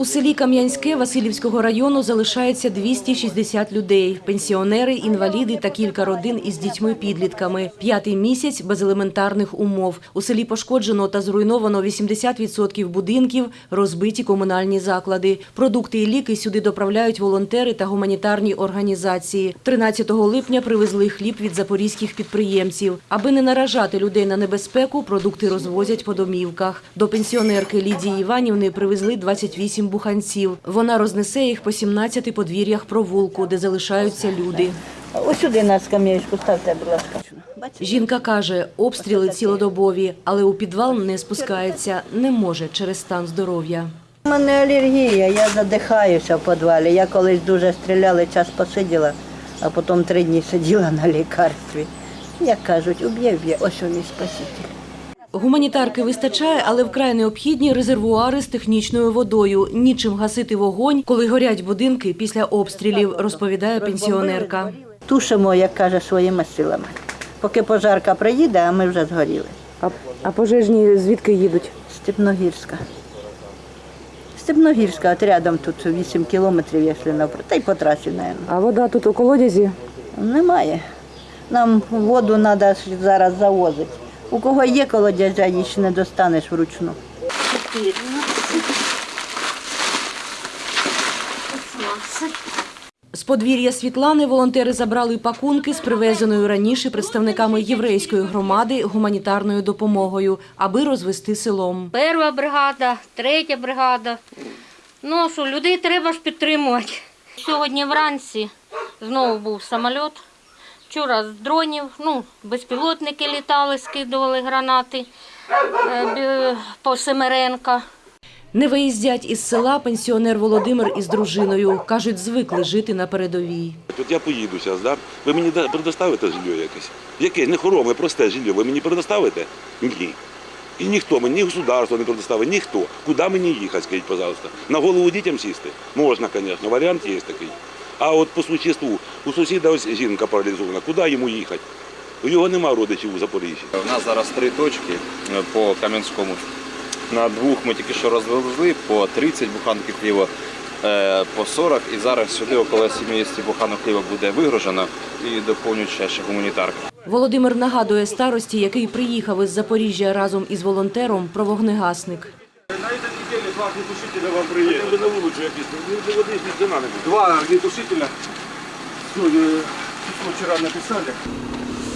У селі Кам'янське Васильівського району залишається 260 людей. Пенсіонери, інваліди та кілька родин із дітьми-підлітками. П'ятий місяць без елементарних умов. У селі пошкоджено та зруйновано 80% будинків, розбиті комунальні заклади. Продукти і ліки сюди доправляють волонтери та гуманітарні організації. 13 липня привезли хліб від запорізьких підприємців. Аби не наражати людей на небезпеку, продукти розвозять по домівках. До пенсіонерки Лідії Іванівни привезли 28 буханців. Вона рознесе їх по 17 подвір'ях провулку, де залишаються люди. Ось сюди на скам'ячку ставте, будь ласка. Жінка каже, обстріли цілодобові, але у підвал не спускається, не може через стан здоров'я. У мене алергія, я задихаюся в підвалі. Я колись дуже стріляли, час посиділа, а потім три дні сиділа на лікарстві. Як кажуть, уб'є, вб'є, ось він і спаситель. Гуманітарки вистачає, але вкрай необхідні резервуари з технічною водою. Нічим гасити вогонь, коли горять будинки після обстрілів, розповідає пенсіонерка. Тушимо, як каже, своїми силами. Поки пожарка приїде, а ми вже згоріли. А, а пожежні звідки їдуть? Степногірська. Степногірська, от рядом тут 8 кілометрів, якщо навпроти, та й по трасі, мабуть. А вода тут у колодязі? Немає. Нам воду треба зараз завозити. У кого є колодязя, її ще не достанеш вручну. З подвір'я Світлани волонтери забрали пакунки з привезеною раніше представниками єврейської громади гуманітарною допомогою, аби розвести селом. Перша бригада, третя бригада. Ну що, людей треба ж підтримувати. Сьогодні вранці знову був самоліт. Вчора з дронів, ну, безпілотники літали, скидували гранати е, по Семеренка. Не виїздять із села пенсіонер Володимир із дружиною. Кажуть, звикли жити на передовій. От я поїду зараз, да? ви мені предоставите жилье якесь? Яке? Не хороме, просте жилье. Ви мені предоставите? Ні. І ніхто мені, ні государство не предоставить, ніхто. Куди мені їхати, скажіть, пожалуйста? На голову дітям сісти? Можна, звісно, варіант є такий. А от по существу, у сусіда ось жінка паралізована, куди йому їхати? У його нема родичів у Запоріжжі. У нас зараз три точки е, по Кам'янському. На двох ми тільки що розвезли по 30 буханків хліба, е, по 40 і зараз сюди около 70 буханок хліба буде вигружено і доповнюють ще ще гуманітарка. Володимир нагадує старості, який приїхав із Запоріжжя разом із волонтером, про вогнегасник. Два огнетушителя вам приедут. Хотя бы на вулицю якісь, ну, води ж ніде. Два огнетушителя. Письмо вчера написали.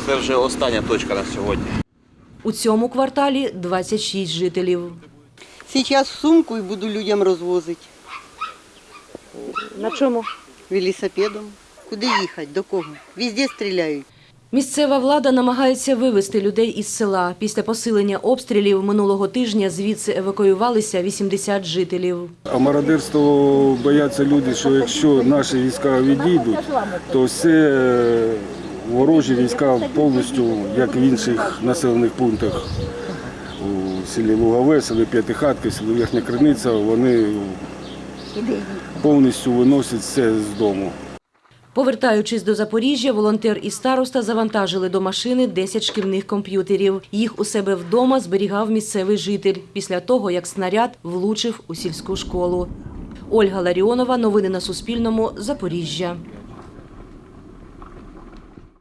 Це вже остання точка на сьогодні. У цьому кварталі 26 жителів. Сейчас сумку і буду людям розвозити. На чому? Велосипедом. Куди їхати? До кого? Везде стріляють. Місцева влада намагається вивезти людей із села. Після посилення обстрілів минулого тижня звідси евакуювалися 80 жителів. А мародерство бояться люди, що якщо наші війська відійдуть, то все е, ворожі війська повністю, як в інших населених пунктах у селі Лугове, селі П'ятихатки, селі Верхня Криниця, вони повністю виносять все з дому. Повертаючись до Запоріжжя, волонтер і староста завантажили до машини 10 шкільних комп'ютерів. Їх у себе вдома зберігав місцевий житель після того, як снаряд влучив у сільську школу. Ольга Ларіонова. Новини на Суспільному. Запоріжжя.